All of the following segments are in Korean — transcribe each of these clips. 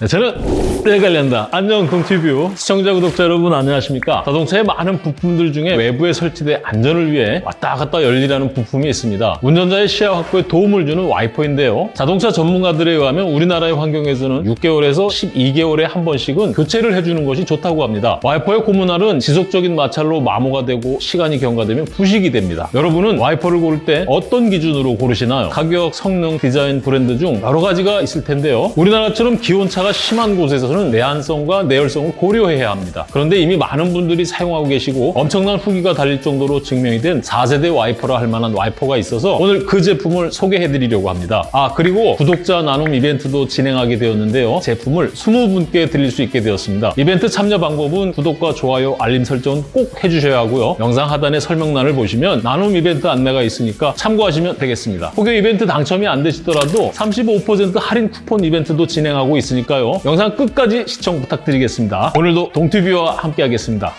네, 저는 내관련다 안녕 동티뷰 시청자 구독자 여러분 안녕하십니까? 자동차의 많은 부품들 중에 외부에 설치된 안전을 위해 왔다 갔다 열일하는 부품이 있습니다. 운전자의 시야 확보에 도움을 주는 와이퍼인데요. 자동차 전문가들에 의하면 우리나라의 환경에서는 6개월에서 12개월에 한 번씩은 교체를 해주는 것이 좋다고 합니다. 와이퍼의 고문알은 지속적인 마찰로 마모가 되고 시간이 경과되면 부식이 됩니다. 여러분은 와이퍼를 고를 때 어떤 기준으로 고르시나요? 가격, 성능, 디자인, 브랜드 중 여러 가지가 있을 텐데요. 우리나라처럼 기온차 가 심한 곳에서는 내한성과 내열성을 고려해야 합니다. 그런데 이미 많은 분들이 사용하고 계시고 엄청난 후기가 달릴 정도로 증명이 된 4세대 와이퍼라 할 만한 와이퍼가 있어서 오늘 그 제품을 소개해드리려고 합니다. 아 그리고 구독자 나눔 이벤트도 진행하게 되었는데요. 제품을 20분께 드릴 수 있게 되었습니다. 이벤트 참여 방법은 구독과 좋아요, 알림 설정은 꼭 해주셔야 하고요. 영상 하단의 설명란을 보시면 나눔 이벤트 안내가 있으니까 참고하시면 되겠습니다. 혹여 이벤트 당첨이 안 되시더라도 35% 할인 쿠폰 이벤트도 진행하고 있으니까 요. 영상 끝까지 시청 부탁드리겠습니다. 오늘도 동티뷰와 함께 하겠습니다.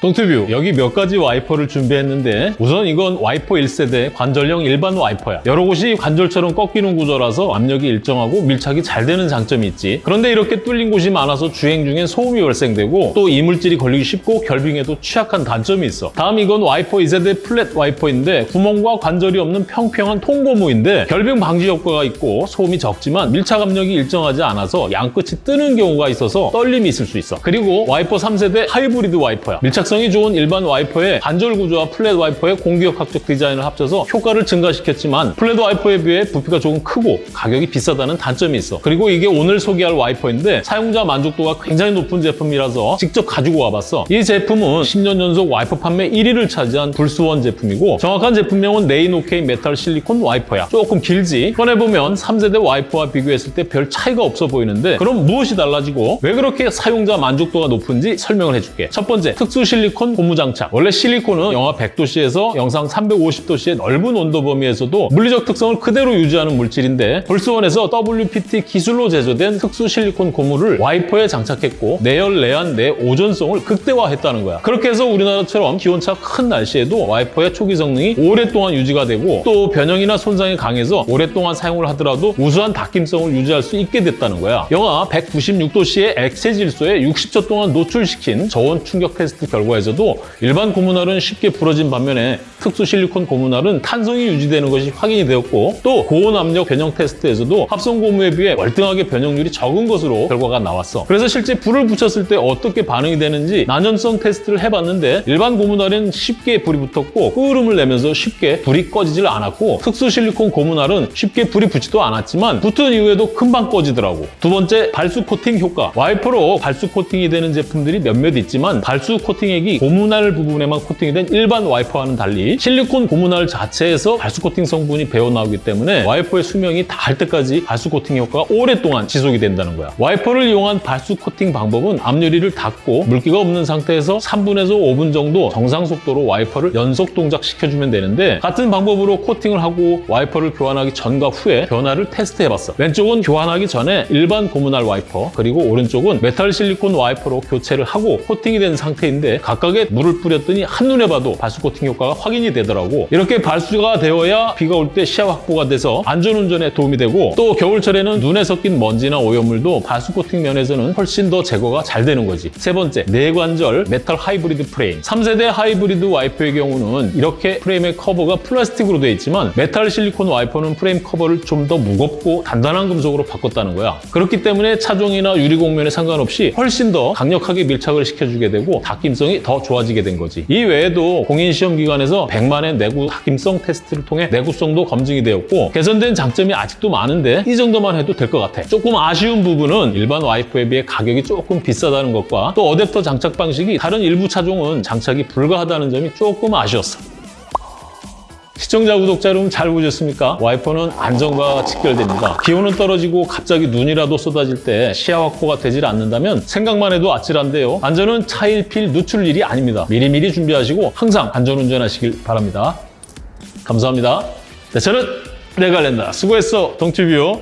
동티뷰 여기 몇 가지 와이퍼를 준비했는데 우선 이건 와이퍼 1세대 관절형 일반 와이퍼야. 여러 곳이 관절처럼 꺾이는 구조라서 압력이 일정하고 밀착이 잘 되는 장점이 있지. 그런데 이렇게 뚫린 곳이 많아서 주행 중엔 소음이 발생되고 또 이물질이 걸리기 쉽고 결빙에도 취약한 단점이 있어. 다음 이건 와이퍼 2세대 flat 와이퍼인데 구멍과 관절이 없는 평평한 통고무인데 결빙 방지 효과가 있고 소음이 적지만 밀착 압력이 일정하지 않아서 양끝이 뜨는 경우가 있어서 떨림이 있을 수 있어. 그리고 와이퍼 3세대 하이브리드 와이퍼야. 밀착 밀착성이 좋은 일반 와이퍼의 관절 구조와 flat 와이퍼의 공기역학적 디자인을 합쳐서 효과를 증가시켰지만 flat 와이퍼에 비해 부피가 조금 크고 가격이 비싸다는 단점이 있어. 그리고 이게 오늘 소개할 와이퍼인데 사용자 만족도가 굉장히 높은 제품이라서 직접 가지고 와봤어. 이 제품은 10년 연속 와이퍼 판매 1위를 차지한 불스원 제품이고 정확한 제품명은 레인오케이 메탈 실리콘 와이퍼야. 조금 길지? 꺼내보면 3세대 와이퍼와 비교했을 때 별 차이가 없어 보이는데 그럼 무엇이 달라지고 왜 그렇게 사용자 만족도가 높은지 설명을 해줄게. 첫 번째, 특수 실리콘 실리콘 고무 장착. 원래 실리콘은 영하 100도씨에서 영상 350도씨의 넓은 온도 범위에서도 물리적 특성을 그대로 유지하는 물질인데 불스원에서 WPT 기술로 제조된 특수 실리콘 고무를 와이퍼에 장착했고 내열, 내한, 내오존성을 극대화했다는 거야. 그렇게 해서 우리나라처럼 기온차 큰 날씨에도 와이퍼의 초기 성능이 오랫동안 유지가 되고 또 변형이나 손상에 강해서 오랫동안 사용을 하더라도 우수한 닦임성을 유지할 수 있게 됐다는 거야. 영하 196도씨의 액체 질소에 60초 동안 노출시킨 저온 충격 테스트 결과 결과에서도 일반 고무날은 쉽게 부러진 반면에 특수 실리콘 고무날은 탄성이 유지되는 것이 확인이 되었고 또 고온 압력 변형 테스트에서도 합성 고무에 비해 월등하게 변형률이 적은 것으로 결과가 나왔어. 그래서 실제 불을 붙였을 때 어떻게 반응이 되는지 난연성 테스트를 해봤는데 일반 고무날은 쉽게 불이 붙었고 끄름을 내면서 쉽게 불이 꺼지질 않았고 특수 실리콘 고무날은 쉽게 불이 붙지도 않았지만 붙은 이후에도 금방 꺼지더라고. 두 번째 발수 코팅 효과. 와이퍼로 발수 코팅이 되는 제품들이 몇몇 있지만 발수 코팅에 코팅액이 고무날 부분에만 코팅이 된 일반 와이퍼와는 달리 실리콘 고무날 자체에서 발수 코팅 성분이 배어나오기 때문에 와이퍼의 수명이 다할 때까지 발수 코팅 효과가 오랫동안 지속이 된다는 거야. 와이퍼를 이용한 발수 코팅 방법은 앞유리를 닦고 물기가 없는 상태에서 3분에서 5분 정도 정상 속도로 와이퍼를 연속 동작시켜주면 되는데 같은 방법으로 코팅을 하고 와이퍼를 교환하기 전과 후에 변화를 테스트해봤어. 왼쪽은 교환하기 전에 일반 고무날 와이퍼 그리고 오른쪽은 메탈 실리콘 와이퍼로 교체를 하고 코팅이 된 상태인데 각각에 물을 뿌렸더니 한눈에 봐도 발수 코팅 효과가 확인이 되더라고. 이렇게 발수가 되어야 비가 올 때 시야 확보가 돼서 안전운전에 도움이 되고 또 겨울철에는 눈에 섞인 먼지나 오염물도 발수 코팅 면에서는 훨씬 더 제거가 잘 되는 거지. 세 번째, 내관절 메탈 하이브리드 프레임. 3세대 하이브리드 와이퍼의 경우는 이렇게 프레임의 커버가 플라스틱으로 되어 있지만 메탈 실리콘 와이퍼는 프레임 커버를 좀 더 무겁고 단단한 금속으로 바꿨다는 거야. 그렇기 때문에 차종이나 유리 곡면에 상관없이 훨씬 더 강력하게 밀착을 시켜주게 되고 닦임성이 더 좋아지게 된 거지. 이 외에도 공인시험기관에서 100만회 내구 닦임성 테스트를 통해 내구성도 검증이 되었고 개선된 장점이 아직도 많은데 이 정도만 해도 될 것 같아. 조금 아쉬운 부분은 일반 와이퍼에 비해 가격이 조금 비싸다는 것과 또 어댑터 장착 방식이 다른 일부 차종은 장착이 불가하다는 점이 조금 아쉬웠어. 시청자, 구독자 여러분 잘 보셨습니까? 와이퍼는 안전과 직결됩니다. 기온은 떨어지고 갑자기 눈이라도 쏟아질 때 시야 확보가 되질 않는다면 생각만 해도 아찔한데요. 안전은 차일필 누출 일이 아닙니다. 미리미리 준비하시고 항상 안전운전하시길 바랍니다. 감사합니다. 네, 저는 내갈랜다. 수고했어, 동티뷰.